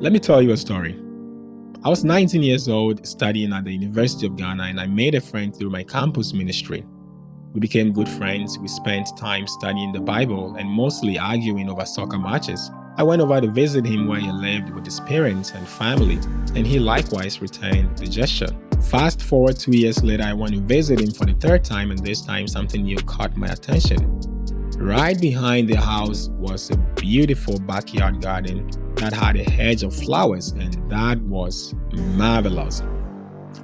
Let me tell you a story. I was 19 years old studying at the University of Ghana and I made a friend through my campus ministry. We became good friends, we spent time studying the Bible and mostly arguing over soccer matches. I went over to visit him where he lived with his parents and family, and he likewise returned the gesture. Fast forward two years later, I went to visit him for the third time, and this time something new caught my attention. Right behind the house was a beautiful backyard garden that had a hedge of flowers, and that was marvelous.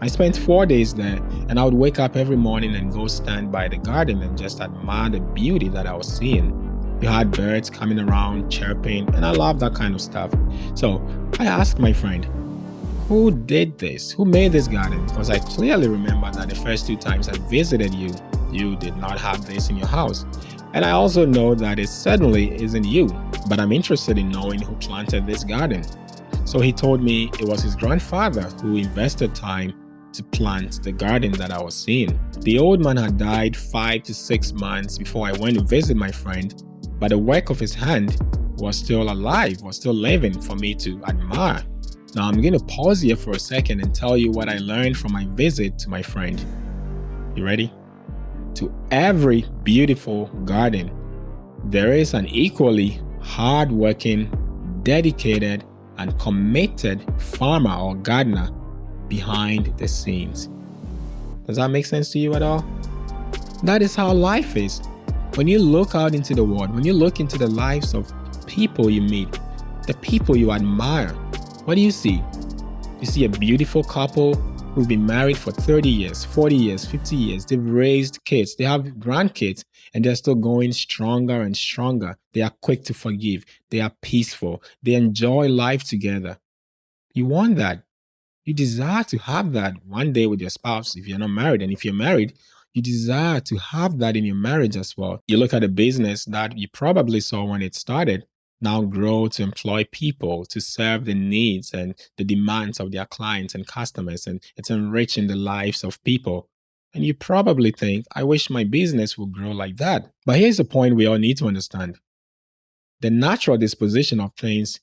I spent four days there, and I would wake up every morning and go stand by the garden and just admire the beauty that I was seeing. You had birds coming around, chirping, and I love that kind of stuff. So I asked my friend, who did this? Who made this garden? Because I clearly remember that the first two times I visited you, you did not have this in your house. And I also know that it certainly isn't you, but I'm interested in knowing who planted this garden. So he told me it was his grandfather who invested time to plant the garden that I was seeing. The old man had died five to six months before I went to visit my friend but the work of his hand was still alive, was still living for me to admire. Now I'm going to pause here for a second and tell you what I learned from my visit to my friend. You ready? To every beautiful garden, there is an equally hardworking, dedicated, and committed farmer or gardener behind the scenes. Does that make sense to you at all? That is how life is. When you look out into the world, when you look into the lives of people you meet, the people you admire, what do you see? You see a beautiful couple who've been married for 30 years, 40 years, 50 years. They've raised kids, they have grandkids, and they're still going stronger and stronger. They are quick to forgive, they are peaceful, they enjoy life together. You want that. You desire to have that one day with your spouse if you're not married. And if you're married, you desire to have that in your marriage as well. You look at a business that you probably saw when it started, now grow to employ people to serve the needs and the demands of their clients and customers, and it's enriching the lives of people. And you probably think, I wish my business would grow like that. But here's the point we all need to understand the natural disposition of things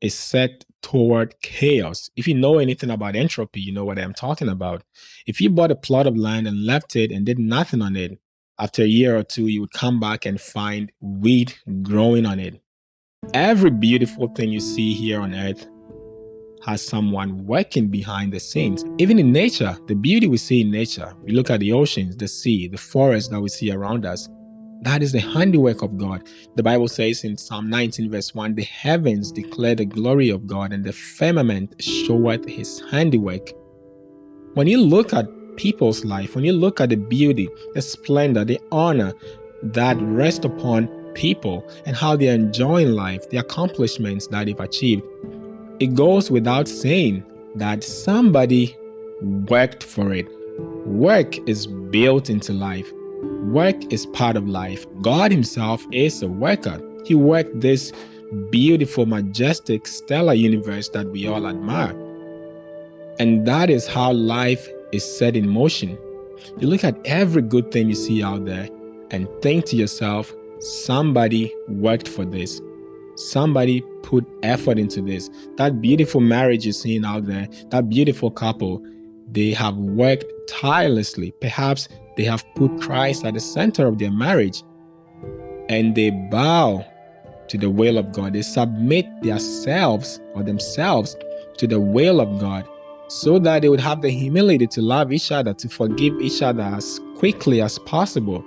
is set toward chaos. If you know anything about entropy, you know what I'm talking about. If you bought a plot of land and left it and did nothing on it, after a year or two, you would come back and find weed growing on it. Every beautiful thing you see here on earth has someone working behind the scenes. Even in nature, the beauty we see in nature, we look at the oceans, the sea, the forest that we see around us, that is the handiwork of God. The Bible says in Psalm 19, verse 1 The heavens declare the glory of God, and the firmament showeth his handiwork. When you look at people's life, when you look at the beauty, the splendor, the honor that rest upon people, and how they're enjoying life, the accomplishments that they've achieved, it goes without saying that somebody worked for it. Work is built into life. Work is part of life. God Himself is a worker. He worked this beautiful, majestic, stellar universe that we all admire. And that is how life is set in motion. You look at every good thing you see out there and think to yourself, somebody worked for this. Somebody put effort into this. That beautiful marriage you're seeing out there, that beautiful couple, they have worked tirelessly. Perhaps they have put Christ at the center of their marriage and they bow to the will of God. They submit themselves or themselves to the will of God so that they would have the humility to love each other, to forgive each other as quickly as possible,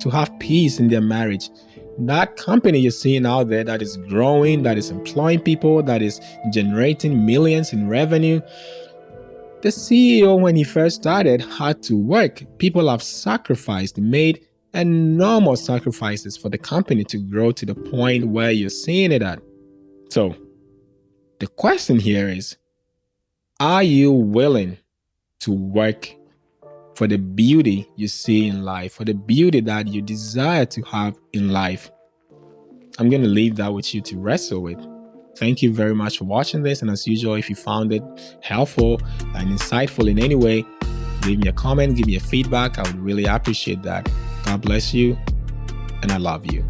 to have peace in their marriage. That company you're seeing out there that is growing, that is employing people, that is generating millions in revenue, the CEO, when he first started, had to work. People have sacrificed, made enormous sacrifices for the company to grow to the point where you're seeing it at. So, the question here is Are you willing to work for the beauty you see in life, for the beauty that you desire to have in life? I'm going to leave that with you to wrestle with. Thank you very much for watching this. And as usual, if you found it helpful and insightful in any way, leave me a comment, give me a feedback. I would really appreciate that. God bless you, and I love you.